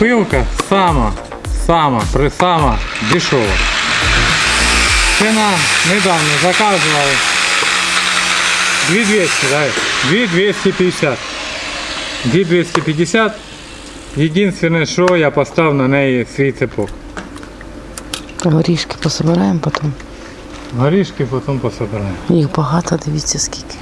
пилка сама, сама, присама дешева. Ціна недавно заказували 2200, да? 2250. 2250. Єдине, що я поставив на неї свій цепок. Горішки пособираємо потім. Горішки потім пособираємо. Їх багато, дивіться скільки.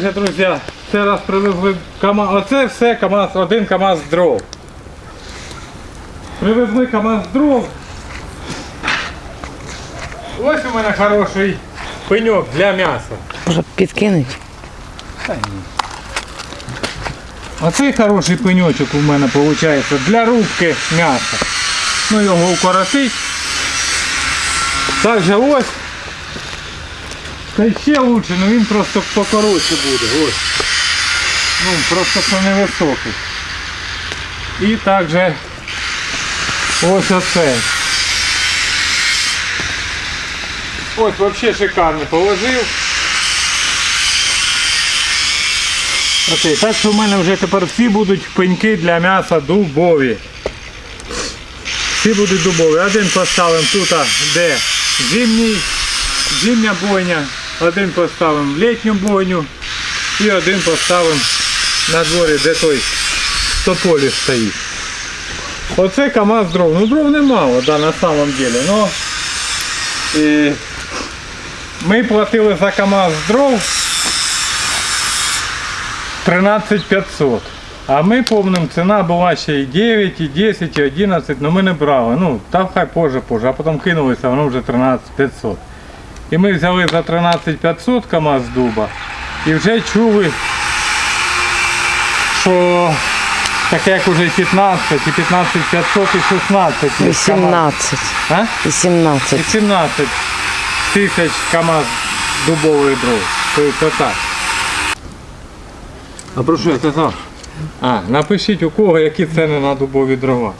Же, друзі, це раз привезли КАМАЗ. Оце все КАМАЗ, один КАМАЗ дров. Привезли КАМАЗ дров. Ось у мене хороший пеньок для м'яса. Може підкинуть? Оцей хороший пеньочок у мене виходить для рубки м'яса. Ну його укоротить. Також ось. Та ще лучше, але він просто покоротше буде. Ось. Ну, просто що невисокий. І також ось оцей. Ось взагалі шикарно положив. Окей, так що в мене вже тепер всі будуть пеньки для м'яса дубові. Всі будуть дубові. Один поставимо тут, де зимній, зимня бойня, один поставимо в літню бойню і один поставимо на дворі, де той тополі стоїть. Оце КАМАЗ дров. Ну дров немало, да, на самом деле. Но, і, ми платили за КАМАЗ дров 13 500. А ми помним, ціна була ще і 9, і 10, і 11, але ми не брали. Ну, там хай позже, позже, а потім кинулися, воно вже 13 500. І ми взяли за 13 500 КАМАЗ дуба і вже чули, що таке як уже 15, і 15 500, і 16. є КАМАЗ. 18. А? 18. І 17 тисяч КАМАЗ дубової дров. Тобто так. А про що я казав? А, напишіть у кого які ціни на дубові дрова.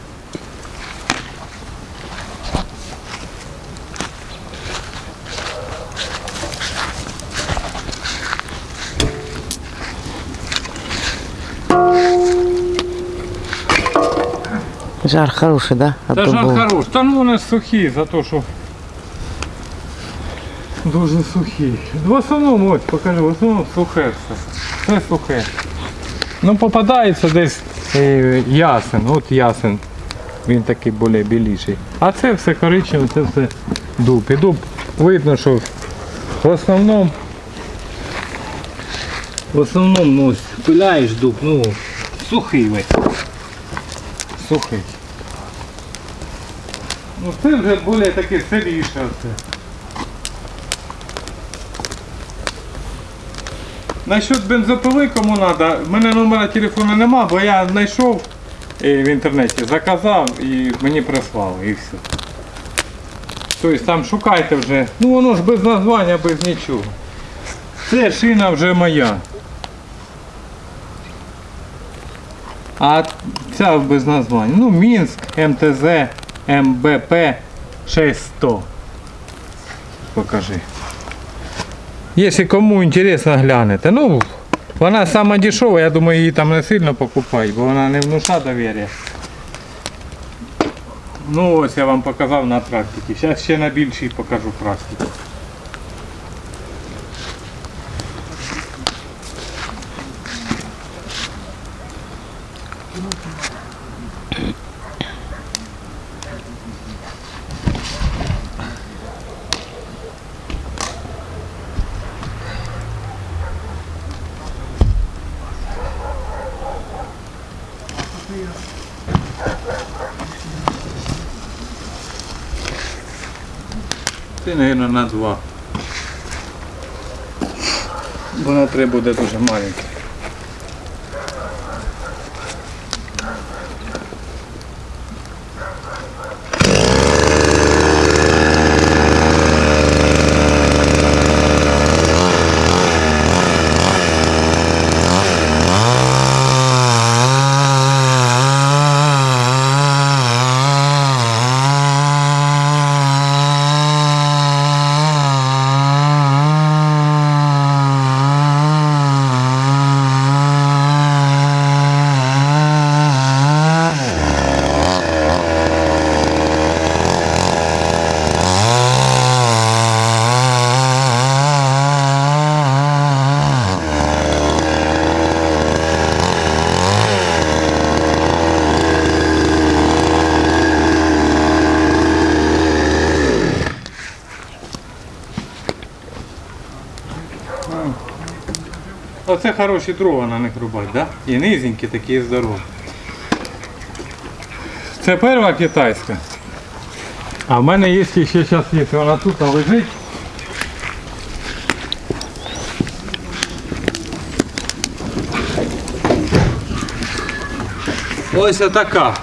Жар хороший, да? От Та жар дубового. хорош. Та ну вони сухі за те, що дуже сухі. В основному, ось покажи, в основному сухе все. Все сухе. Ну попадається десь е, ясен, от ясен. Він такий більш біліший. А це все коричневе, це все дуб. І дуб видно, що в основному в основному ну, пиляєш дуб, ну сухий весь. Сухий. Ну це вже більш таке сиріше оце. Насчет бензопили кому треба, в мене номера телефону нема, бо я знайшов в інтернеті, заказав і мені прислали і все. Тобто там шукайте вже. Ну воно ж без названня, без нічого. Це шина вже моя. А ця без названня. Ну, Мінськ, МТЗ, МБП 6100. Покажи. Якщо кому інтересно глянете. Ну, вона сама дешева, я думаю, її там не сильно покупають, бо вона не внуша довір'я. Ну ось я вам показав на практиці. Зараз ще на більшій покажу практику. Ти, мабуть, на два. Бо на три буде дуже маленька. Оце хороші дрова на них рубати, да? І низенькі такі і здорові. Це перша китайська. А в мене є ще зараз є, вона тут лежить. Ось така.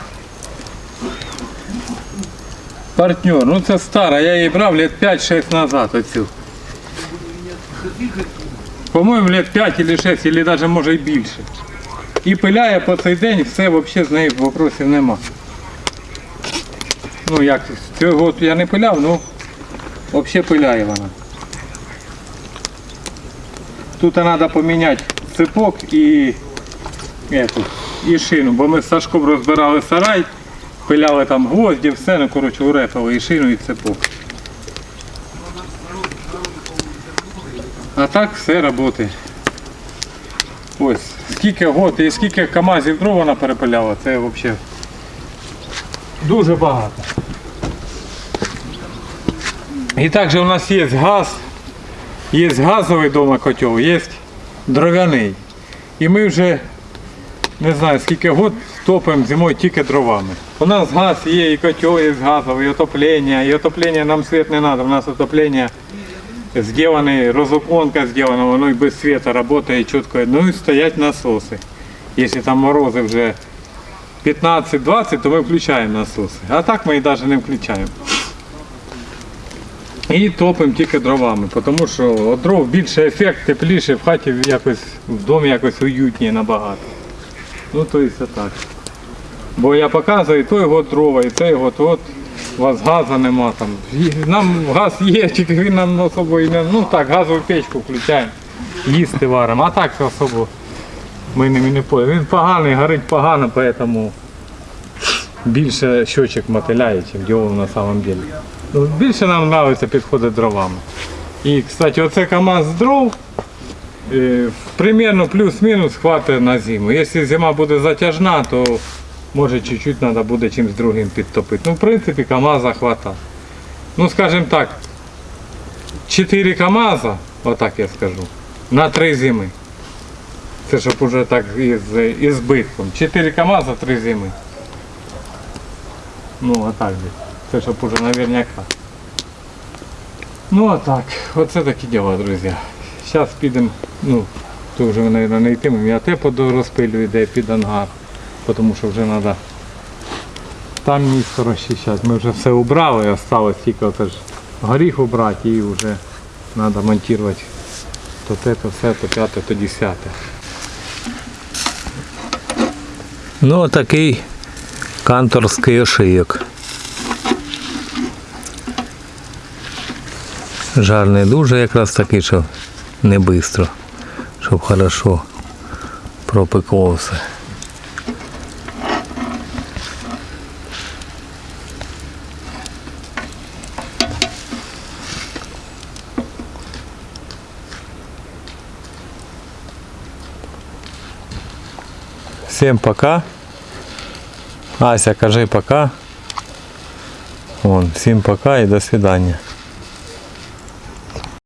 Партнер, ну це стара, я її брав лет 5-6 назад оцю. По-моєму, лет 5 или 6, или даже може і більше. І пиляє по цей день, все взагалі з нею вопросів нема. Ну як, цього я не пиляв, ну взагалі пиляє вона. Тут треба поміняти цепок і, ету, і шину, бо ми з Сашком розбирали сарай, пиляли там гвозді, все, ну коротше урепали і шину, і цепок. А так все працює. Ось, скільки год і скільки КАМАЗів дров вона перепиляла, це взагалі дуже багато. І також у нас є газ, є газовий дома котел, є дров'яний. І ми вже не знаю скільки год топимо зимою тільки дровами. У нас газ є, і котел є газовий, і отоплення, і отоплення нам світ не треба, у нас отоплення сделаны, разуплонка сделана, воно и без света работает четко. Ну и стоять насосы. Если там морозы уже 15-20, то мы включаем насосы. А так ми і навіть не включаємо. І топимо тільки дровами, тому що від дров більше ефект, тепліше, в хаті якось, в домі якось уютніше набагато. Ну то і все так. Бо я показую, той год дрова, і цей год, от у вас газу нема там. Нам газ є, тільки він нам особо і не. Ну так, газову печку включаємо, їсти варимо, а так особо ми не поїмо. Він поганий, горить погано, тому більше щочок мотиляє, ніж діло на самом деле. Більше нам подобається підходити дровами. І, кстати, оце КАМАЗ з дров. е, Примерно плюс-мінус хватить на зиму. Якщо зима буде затяжна, то може чуть-чуть треба буде чимось другим підтопити. Ну, в принципі, КАМАЗа хватає. Ну, скажімо так, 4 КАМАЗа, отак я скажу, на 3 зими. Це щоб уже так із, із збитком. 4 КАМАЗа, 3 зими. Ну, отак. Це щоб уже наверняка. Ну а так, оце такі діла, друзі. Зараз підемо, ну, то вже, мабуть, не йтимемо. Я те розпилюю, де під ангар, тому що вже треба там місто розчищати. Ми вже все убрали, осталось тільки ж горіх убрати і вже треба монтувати то те, то все, то п'яте, то десяте. Ну, такий канторський ошийок. Жар не дуже якраз такий, що не швидко, щоб хорошо пропекло все. Всем пока. Ася, кажи пока. Вон, всім пока і до свидання.